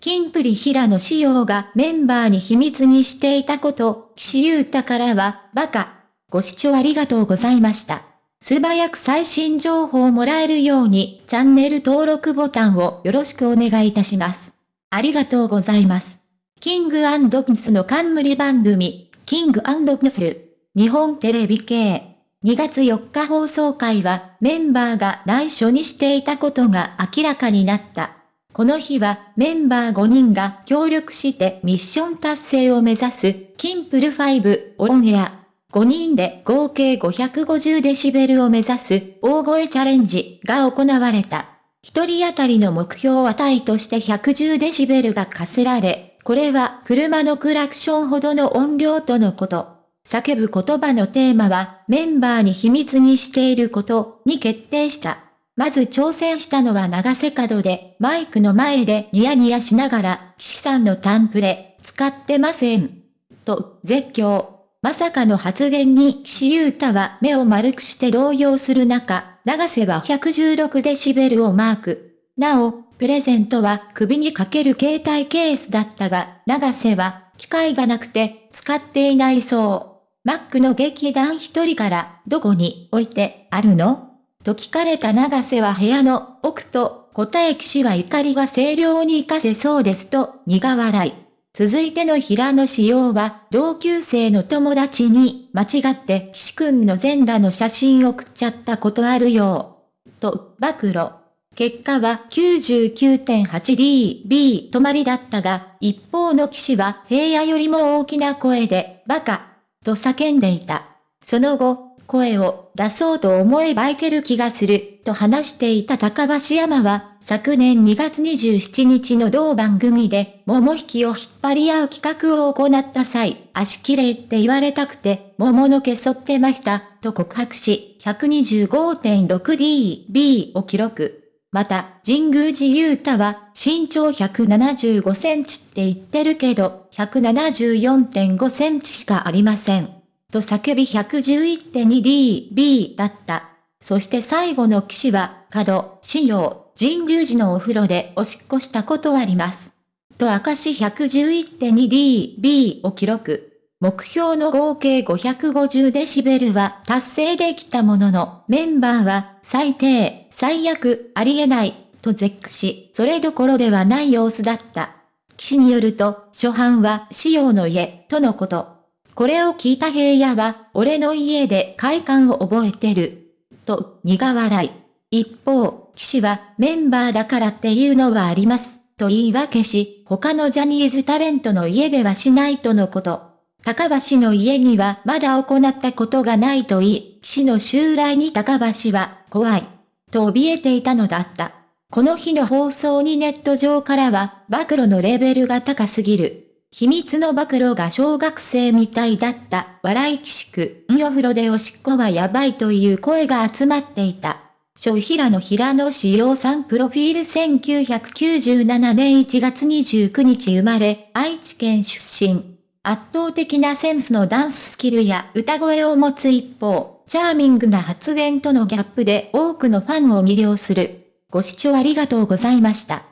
キンプリ平野仕様がメンバーに秘密にしていたこと、岸優太からは、バカ。ご視聴ありがとうございました。素早く最新情報をもらえるように、チャンネル登録ボタンをよろしくお願いいたします。ありがとうございます。キングピスの冠番組、キングピンス、日本テレビ系。2月4日放送会はメンバーが内緒にしていたことが明らかになった。この日はメンバー5人が協力してミッション達成を目指すキンプル5オンエア。5人で合計550デシベルを目指す大声チャレンジが行われた。一人当たりの目標値として110デシベルが課せられ、これは車のクラクションほどの音量とのこと。叫ぶ言葉のテーマはメンバーに秘密にしていることに決定した。まず挑戦したのは長瀬角で、マイクの前でニヤニヤしながら、岸さんのタンプレ、使ってません。と、絶叫。まさかの発言に岸優太は目を丸くして動揺する中、長瀬は116デシベルをマーク。なお、プレゼントは首にかける携帯ケースだったが、長瀬は機械がなくて使っていないそう。マックの劇団一人からどこに置いてあるの？と聞かれた長瀬は部屋の奥と答え騎士は怒りが清涼に活かせそうですと苦笑い。続いての平野仕様は同級生の友達に間違って騎士くんの全裸の写真送っちゃったことあるよ。と暴露。結果は 99.8dB 止まりだったが、一方の騎士は平野よりも大きな声でバカと叫んでいた。その後、声を出そうと思えばいける気がする、と話していた高橋山は、昨年2月27日の同番組で、桃引きを引っ張り合う企画を行った際、足綺麗って言われたくて、桃の毛剃ってました、と告白し、125.6dB を記録。また、神宮寺勇太は、身長175センチって言ってるけど、174.5センチしかありません。と叫び 111.2dB だった。そして最後の騎士は、角、仕様、神宮寺のお風呂でおしっこしたことあります。と明かし 111.2dB を記録。目標の合計550デシベルは達成できたものの、メンバーは最低、最悪、ありえない、と絶句し、それどころではない様子だった。騎士によると、初版は仕様の家、とのこと。これを聞いた平野は、俺の家で快感を覚えてる。と、苦笑い。一方、騎士は、メンバーだからっていうのはあります。と言い訳し、他のジャニーズタレントの家ではしないとのこと。高橋の家にはまだ行ったことがないと言い、騎士の襲来に高橋は、怖い。と怯えていたのだった。この日の放送にネット上からは、暴露のレベルが高すぎる。秘密の暴露が小学生みたいだった、笑いきしく、んお風呂でおしっこはやばいという声が集まっていた。小平野平野志陽さんプロフィール1997年1月29日生まれ、愛知県出身。圧倒的なセンスのダンススキルや歌声を持つ一方、チャーミングな発言とのギャップで多くのファンを魅了する。ご視聴ありがとうございました。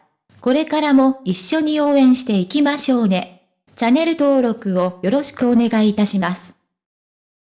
これからも一緒に応援していきましょうね。チャンネル登録をよろしくお願いいたします。